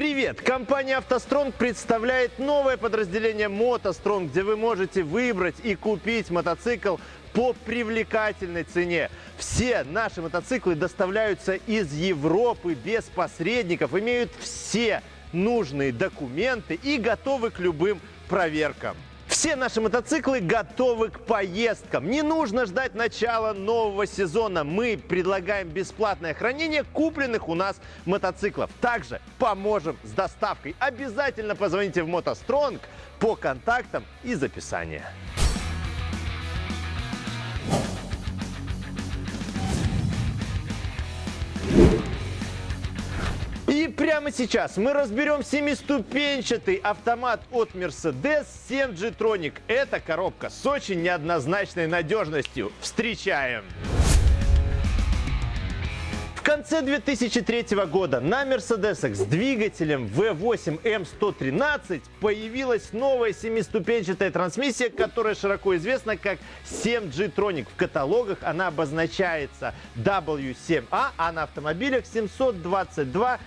Привет! Компания «АвтоСтронг» представляет новое подразделение «МотоСтронг», где вы можете выбрать и купить мотоцикл по привлекательной цене. Все наши мотоциклы доставляются из Европы без посредников, имеют все нужные документы и готовы к любым проверкам. Все наши мотоциклы готовы к поездкам. Не нужно ждать начала нового сезона. Мы предлагаем бесплатное хранение купленных у нас мотоциклов. Также поможем с доставкой. Обязательно позвоните в мотостронг по контактам из описания. Прямо сейчас мы разберем семиступенчатый автомат от Mercedes 7 G-Tronic. Это коробка с очень неоднозначной надежностью. Встречаем! В конце 2003 года на Мерседесах с двигателем V8 M113 появилась новая семиступенчатая трансмиссия, которая широко известна как 7G Tronic. В каталогах она обозначается W7A, а на автомобилях 722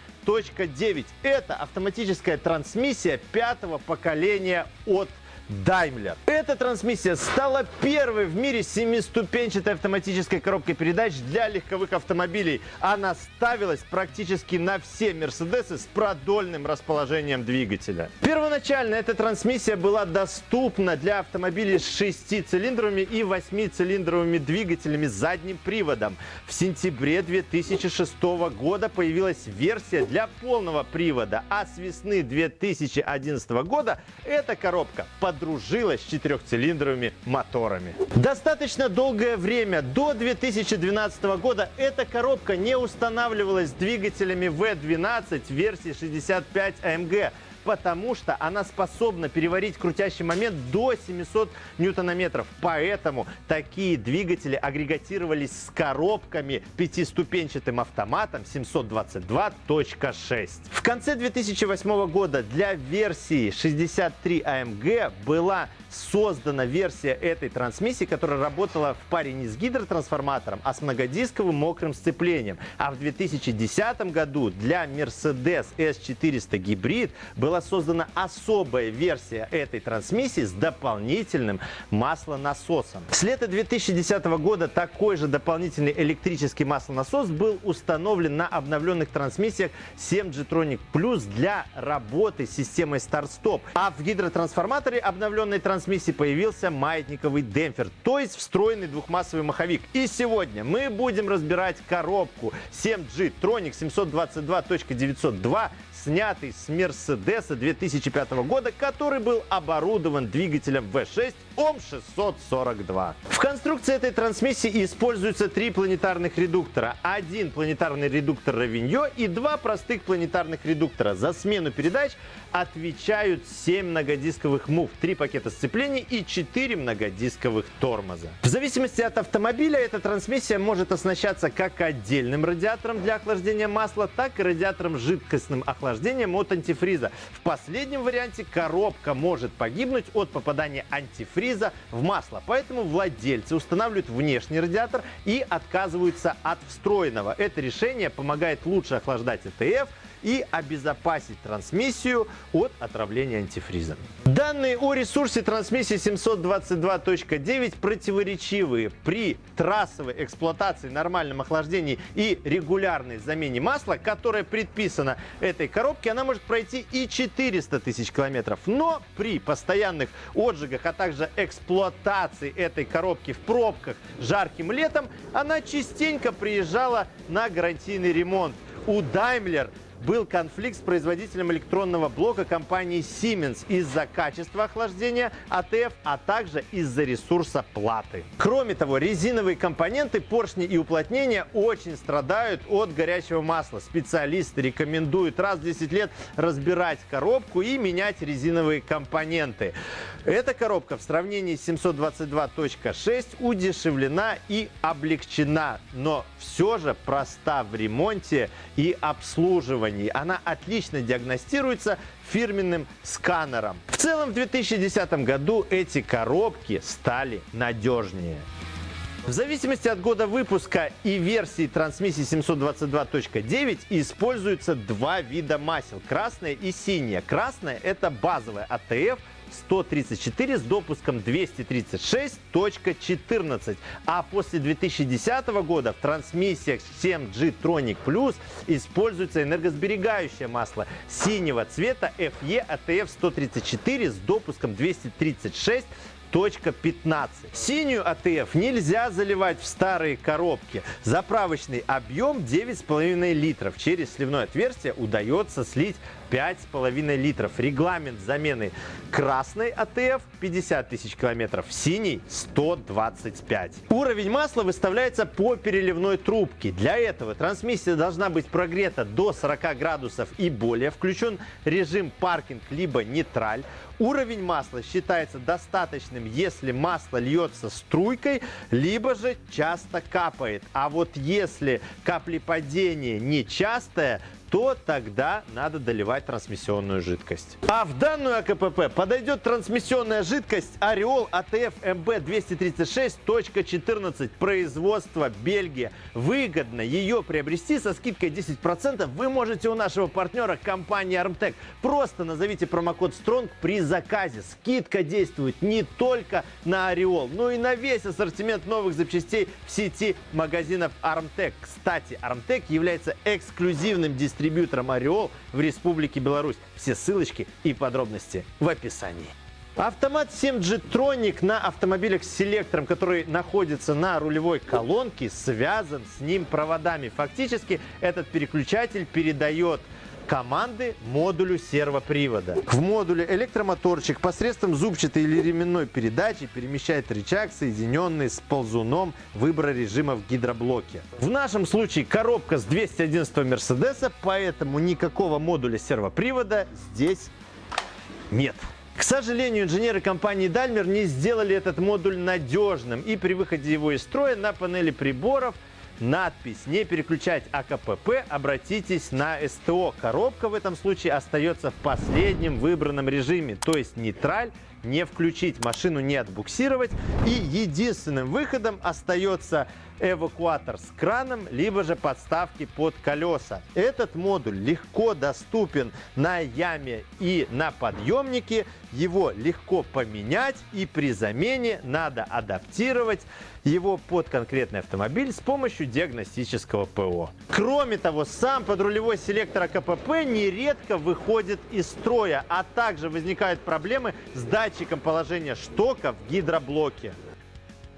9. Это автоматическая трансмиссия пятого поколения от Daimler. Эта трансмиссия стала первой в мире семиступенчатой автоматической коробкой передач для легковых автомобилей. Она ставилась практически на все Мерседесы с продольным расположением двигателя. Первоначально эта трансмиссия была доступна для автомобилей с 6-цилиндровыми и 8-цилиндровыми двигателями с задним приводом. В сентябре 2006 года появилась версия для полного привода, а с весны 2011 года эта коробка под подружилась с четырехцилиндровыми моторами. Достаточно долгое время, до 2012 года, эта коробка не устанавливалась двигателями V12 версии 65 AMG потому что она способна переварить крутящий момент до 700 ньютонометров. Поэтому такие двигатели агрегатировались с коробками пятиступенчатым автоматом 722.6. В конце 2008 года для версии 63 AMG была создана версия этой трансмиссии, которая работала в паре не с гидротрансформатором, а с многодисковым мокрым сцеплением. А в 2010 году для Mercedes S400 Hybrid была создана особая версия этой трансмиссии с дополнительным маслонасосом. С лета 2010 года такой же дополнительный электрический маслонасос был установлен на обновленных трансмиссиях 7G Tronic Plus для работы с системой старт-стоп. А в гидротрансформаторе обновленной трансмиссии появился маятниковый демпфер, то есть встроенный двухмассовый маховик. И сегодня мы будем разбирать коробку 7G Tronic 722.902 снятый с Мерседеса 2005 года, который был оборудован двигателем V6 ОМ-642. В конструкции этой трансмиссии используются три планетарных редуктора. Один планетарный редуктор Равиньо и два простых планетарных редуктора. За смену передач отвечают 7 многодисковых мув, 3 пакета сцепления и 4 многодисковых тормоза. В зависимости от автомобиля эта трансмиссия может оснащаться как отдельным радиатором для охлаждения масла, так и радиатором жидкостным охлаждением охлаждением от антифриза. В последнем варианте коробка может погибнуть от попадания антифриза в масло. Поэтому владельцы устанавливают внешний радиатор и отказываются от встроенного. Это решение помогает лучше охлаждать ЭТФ и обезопасить трансмиссию от отравления антифризом. Данные о ресурсе трансмиссии 722.9 противоречивые. При трассовой эксплуатации, нормальном охлаждении и регулярной замене масла, которая предписана этой коробке, она может пройти и 400 тысяч километров. Но при постоянных отжигах, а также эксплуатации этой коробки в пробках жарким летом, она частенько приезжала на гарантийный ремонт. У Daimler был конфликт с производителем электронного блока компании Siemens из-за качества охлаждения АТФ, а также из-за ресурса платы. Кроме того, резиновые компоненты, поршни и уплотнения очень страдают от горячего масла. Специалисты рекомендуют раз в 10 лет разбирать коробку и менять резиновые компоненты. Эта коробка в сравнении с 722.6 удешевлена и облегчена, но все же проста в ремонте и обслуживании оборудовании. Она отлично диагностируется фирменным сканером. В целом в 2010 году эти коробки стали надежнее. В зависимости от года выпуска и версии трансмиссии 722.9 используются два вида масел – красное и синее. Красное – это базовая АТФ 134 с допуском 236.14. А после 2010 года в трансмиссиях 7G Tronic Plus используется энергосберегающее масло синего цвета FE ATF 134 с допуском 236 15. Синюю АТФ нельзя заливать в старые коробки. Заправочный объем 9,5 литров. Через сливное отверстие удается слить 5,5 литров. Регламент замены красной АТФ 50 тысяч километров, синий 125. Уровень масла выставляется по переливной трубке. Для этого трансмиссия должна быть прогрета до 40 градусов и более. Включен режим паркинг либо нейтраль. Уровень масла считается достаточным, если масло льется струйкой, либо же часто капает. А вот если каплепадение нечастое, то тогда надо доливать трансмиссионную жидкость. А в данную АКПП подойдет трансмиссионная жидкость Ореол АТФ МБ 236.14 производства Бельгия. Выгодно ее приобрести со скидкой 10% вы можете у нашего партнера компании Armtec. Просто назовите промокод STRONG при заказе. Скидка действует не только на Ореол, но и на весь ассортимент новых запчастей в сети магазинов Armtec. Кстати, Armtec является эксклюзивным дистрибьютором дистрибьютором Ореол в Республике Беларусь. Все ссылочки и подробности в описании. Автомат 7G Tronic на автомобилях с селектором, который находится на рулевой колонке, связан с ним проводами. Фактически этот переключатель передает команды модулю сервопривода. В модуле электромоторчик посредством зубчатой или ременной передачи перемещает рычаг, соединенный с ползуном выбора режима в гидроблоке. В нашем случае коробка с 211 Мерседеса, поэтому никакого модуля сервопривода здесь нет. К сожалению, инженеры компании Daimler не сделали этот модуль надежным, и при выходе его из строя на панели приборов – надпись «Не переключать АКПП, обратитесь на СТО». Коробка в этом случае остается в последнем выбранном режиме, то есть нейтраль, не включить, машину не отбуксировать. И единственным выходом остается эвакуатор с краном, либо же подставки под колеса. Этот модуль легко доступен на яме и на подъемнике. Его легко поменять и при замене надо адаптировать его под конкретный автомобиль с помощью диагностического ПО. Кроме того, сам подрулевой селектор АКПП нередко выходит из строя, а также возникают проблемы с датчиком положения штока в гидроблоке.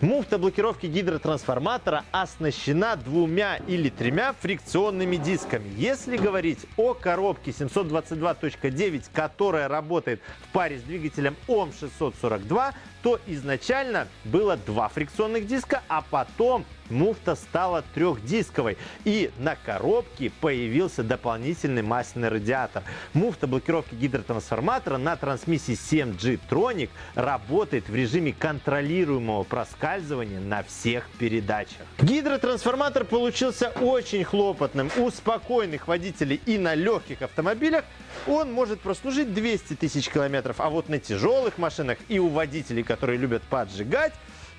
Муфта блокировки гидротрансформатора оснащена двумя или тремя фрикционными дисками. Если говорить о коробке 722.9, которая работает в паре с двигателем ОМ642, то изначально было два фрикционных диска, а потом муфта стала трехдисковой. И на коробке появился дополнительный масляный радиатор. Муфта блокировки гидротрансформатора на трансмиссии 7G Tronic работает в режиме контролируемого проскальзывания на всех передачах. Гидротрансформатор получился очень хлопотным. У спокойных водителей и на легких автомобилях он может прослужить 200 тысяч километров, а вот на тяжелых машинах и у водителей, которые любят поджигать,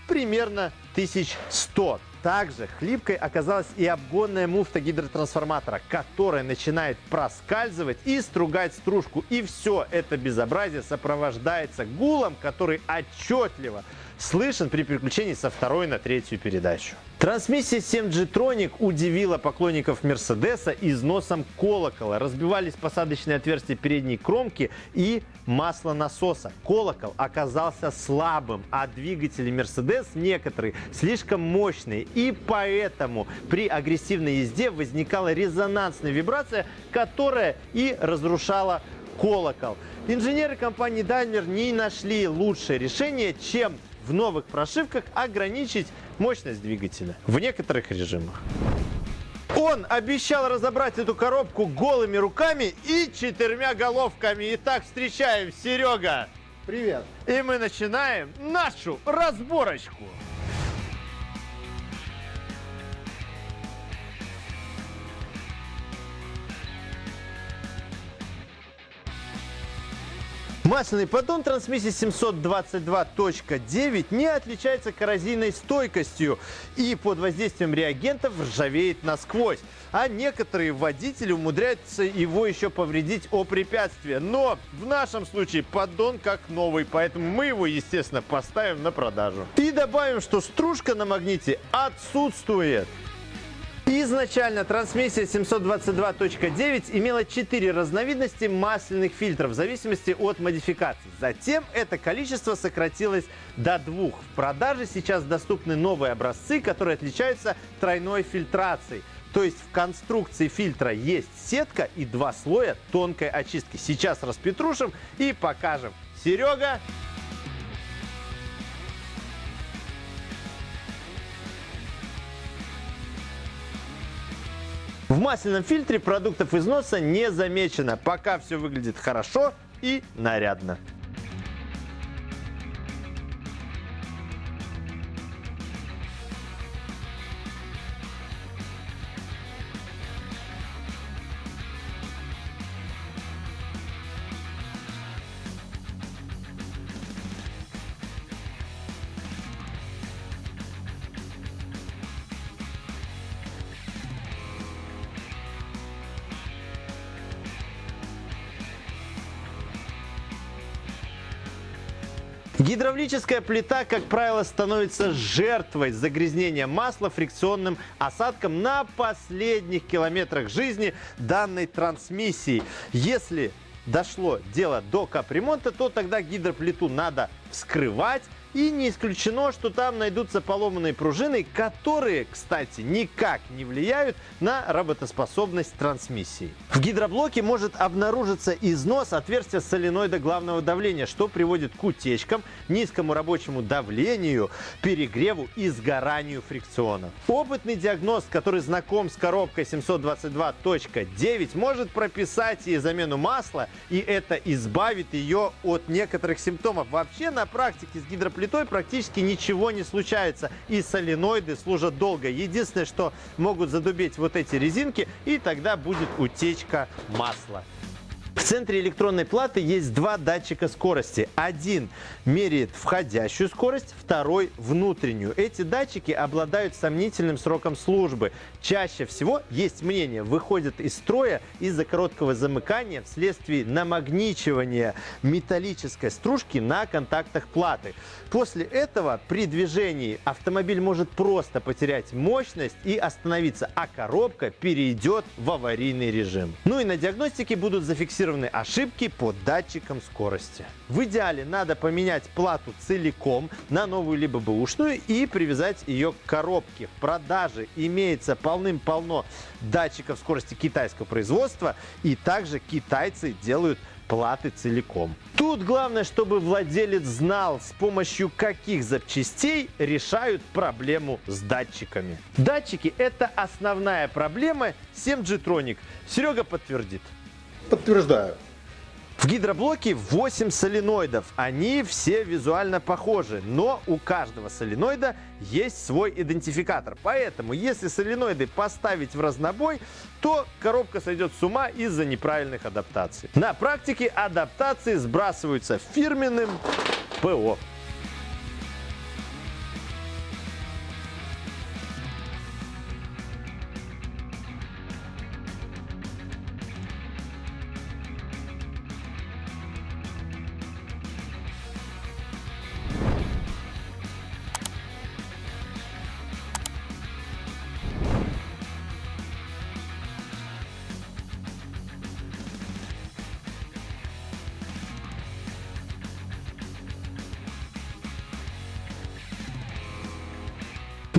примерно 1100. Также хлипкой оказалась и обгонная муфта гидротрансформатора, которая начинает проскальзывать и стругать стружку. И все это безобразие сопровождается гулом, который отчетливо слышен при переключении со второй на третью передачу. Трансмиссия 7G Tronic удивила поклонников Мерседеса износом колокола. Разбивались посадочные отверстия передней кромки и масло насоса. Колокол оказался слабым, а двигатели Мерседес некоторые слишком мощные. И поэтому при агрессивной езде возникала резонансная вибрация, которая и разрушала колокол. Инженеры компании Daimler не нашли лучшее решение, чем в новых прошивках ограничить мощность двигателя в некоторых режимах. Он обещал разобрать эту коробку голыми руками и четырьмя головками. Итак, встречаем Серега. Привет. И мы начинаем нашу разборочку. Масляный поддон трансмиссии 722.9 не отличается коррозийной стойкостью и под воздействием реагентов ржавеет насквозь. А некоторые водители умудряются его еще повредить о препятствие. Но в нашем случае поддон как новый, поэтому мы его, естественно, поставим на продажу. И добавим, что стружка на магните отсутствует. Изначально трансмиссия 722.9 имела 4 разновидности масляных фильтров в зависимости от модификации. Затем это количество сократилось до двух. В продаже сейчас доступны новые образцы, которые отличаются тройной фильтрацией. То есть в конструкции фильтра есть сетка и два слоя тонкой очистки. Сейчас распетрушим и покажем. Серега, В масляном фильтре продуктов износа не замечено. Пока все выглядит хорошо и нарядно. Гидравлическая плита, как правило, становится жертвой загрязнения масла фрикционным осадком на последних километрах жизни данной трансмиссии. Если дошло дело до капремонта, то тогда гидроплиту надо вскрывать и не исключено, что там найдутся поломанные пружины, которые, кстати, никак не влияют на работоспособность трансмиссии. В гидроблоке может обнаружиться износ отверстия соленоида главного давления, что приводит к утечкам, низкому рабочему давлению, перегреву и сгоранию фрикциона. Опытный диагноз, который знаком с коробкой 722.9, может прописать ей замену масла, и это избавит ее от некоторых симптомов. Вообще на практике с гидроплитой плитой практически ничего не случается. И соленоиды служат долго. Единственное, что могут задубеть вот эти резинки, и тогда будет утечка масла. В центре электронной платы есть два датчика скорости. Один меряет входящую скорость, второй – внутреннюю. Эти датчики обладают сомнительным сроком службы. Чаще всего, есть мнение, выходят из строя из-за короткого замыкания вследствие намагничивания металлической стружки на контактах платы. После этого при движении автомобиль может просто потерять мощность и остановиться, а коробка перейдет в аварийный режим. Ну и на диагностике будут зафиксированы зафиксированы ошибки по датчикам скорости. В идеале надо поменять плату целиком на новую либо бэушную и привязать ее к коробке. В продаже имеется полным-полно датчиков скорости китайского производства и также китайцы делают платы целиком. Тут главное, чтобы владелец знал, с помощью каких запчастей решают проблему с датчиками. Датчики – это основная проблема 7G Tronic. Серега подтвердит. Подтверждаю. В гидроблоке 8 соленоидов. Они все визуально похожи, но у каждого соленоида есть свой идентификатор. Поэтому, если соленоиды поставить в разнобой, то коробка сойдет с ума из-за неправильных адаптаций. На практике адаптации сбрасываются фирменным ПО.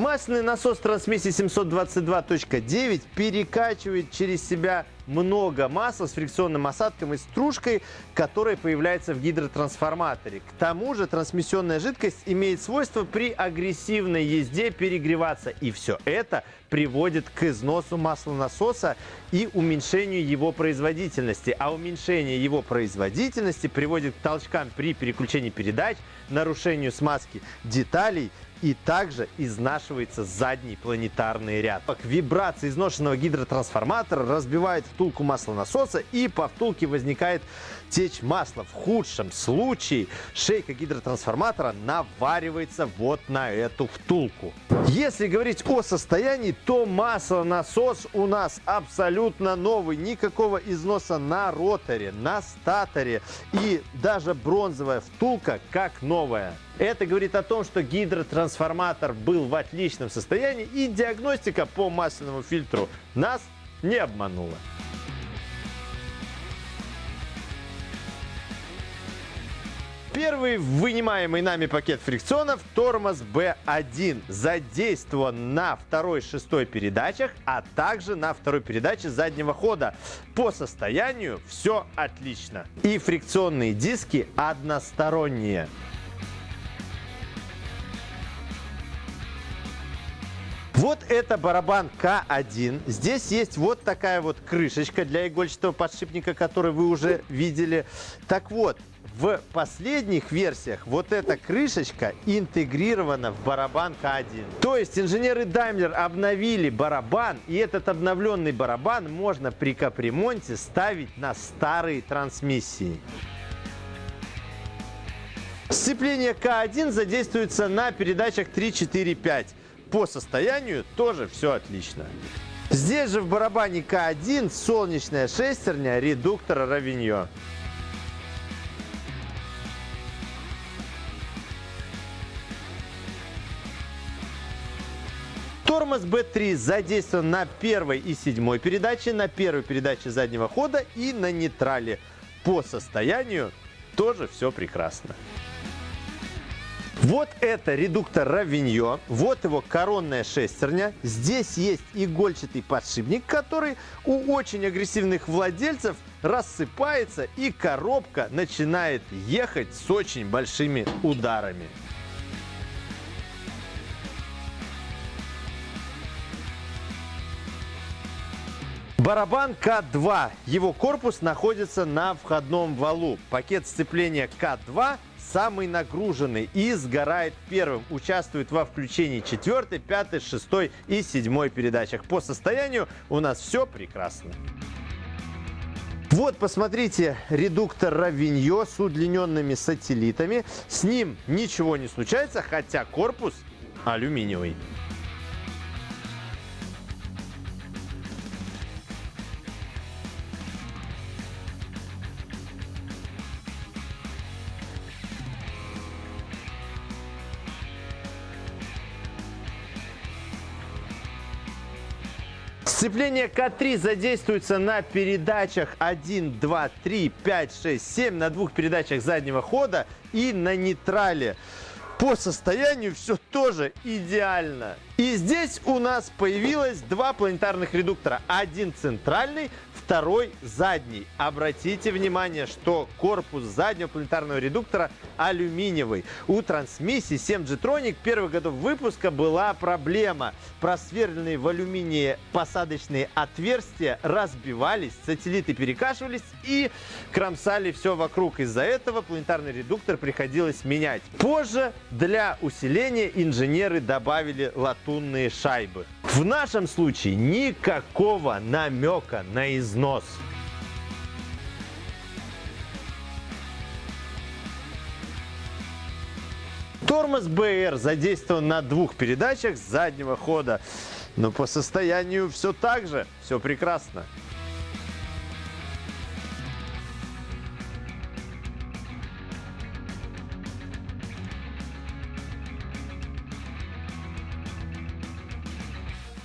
Масляный насос трансмиссии 722.9 перекачивает через себя много масла с фрикционным осадком и стружкой, которая появляется в гидротрансформаторе. К тому же трансмиссионная жидкость имеет свойство при агрессивной езде перегреваться. И все это приводит к износу маслонасоса и уменьшению его производительности. А уменьшение его производительности приводит к толчкам при переключении передач, нарушению смазки деталей и также изнашивается задний планетарный ряд. Вибрация изношенного гидротрансформатора разбивает втулку маслонасоса и по втулке возникает течь масла. В худшем случае шейка гидротрансформатора наваривается вот на эту втулку. Если говорить о состоянии, то маслонасос у нас абсолютно новый. Никакого износа на роторе, на статоре и даже бронзовая втулка как новая. Это говорит о том, что гидротрансформатор был в отличном состоянии и диагностика по масляному фильтру нас не обманула. Первый вынимаемый нами пакет фрикционов тормоз B1 задействован на второй шестой передачах, а также на второй передаче заднего хода. По состоянию все отлично. И фрикционные диски односторонние. Вот это барабан К1. Здесь есть вот такая вот крышечка для игольчатого подшипника, который вы уже видели. Так вот, в последних версиях вот эта крышечка интегрирована в барабан К1. То есть инженеры Daimler обновили барабан, и этот обновленный барабан можно при капремонте ставить на старые трансмиссии. Сцепление К1 задействуется на передачах 3, 4, 5. По состоянию тоже все отлично. Здесь же в барабане К1 солнечная шестерня редуктора Равиньо. Тормоз B3 задействован на первой и седьмой передаче, на первой передаче заднего хода и на нейтрале. По состоянию тоже все прекрасно. Вот это редуктор Равиньо, вот его коронная шестерня. Здесь есть игольчатый подшипник, который у очень агрессивных владельцев рассыпается и коробка начинает ехать с очень большими ударами. Барабан К2. Его корпус находится на входном валу. Пакет сцепления К2 самый нагруженный и сгорает первым. Участвует во включении 4, 5, 6 и 7 передачах. По состоянию у нас все прекрасно. Вот, посмотрите, редуктор Равиньо с удлиненными сателлитами. С ним ничего не случается, хотя корпус алюминиевый. Сцепление К3 задействуется на передачах 1, 2, 3, 5, 6, 7, на двух передачах заднего хода и на нейтрале. По состоянию все тоже идеально. И здесь у нас появилось два планетарных редуктора. Один центральный, второй задний. Обратите внимание, что корпус заднего планетарного редуктора алюминиевый. У трансмиссии 7G Tronic первых годов выпуска была проблема. Просверленные в алюминии посадочные отверстия разбивались, сателлиты перекашивались и кромсали все вокруг. Из-за этого планетарный редуктор приходилось менять. Позже для усиления инженеры добавили латунные шайбы. В нашем случае никакого намека на износ. Тормоз БР задействован на двух передачах заднего хода. Но по состоянию все так же, все прекрасно.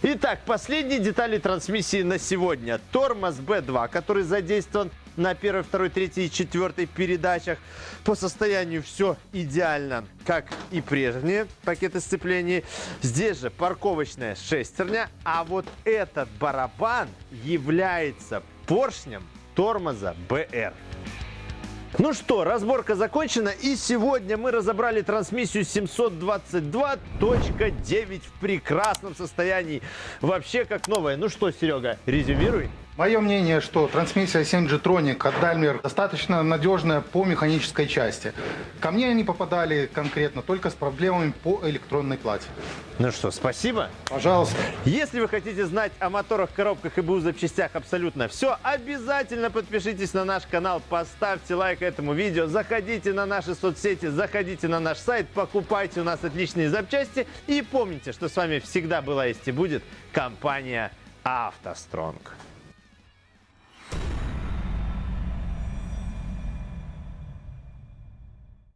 Итак, последние детали трансмиссии на сегодня. Тормоз B2, который задействован на первой, второй, третьей и четвертой передачах. По состоянию все идеально, как и прежние пакеты сцеплений. Здесь же парковочная шестерня, а вот этот барабан является поршнем тормоза BR. Ну что, разборка закончена, и сегодня мы разобрали трансмиссию 722.9 в прекрасном состоянии. Вообще как новая. Ну что, Серега, резюмируй. Мое мнение, что трансмиссия 7G Tronic от Daimler достаточно надежная по механической части. Ко мне они попадали конкретно только с проблемами по электронной плате. Ну что, спасибо. Пожалуйста. Если вы хотите знать о моторах, коробках и БУ запчастях абсолютно все, обязательно подпишитесь на наш канал, поставьте лайк этому видео, заходите на наши соцсети, заходите на наш сайт, покупайте у нас отличные запчасти и помните, что с вами всегда была есть и будет компания «АвтоСтронг».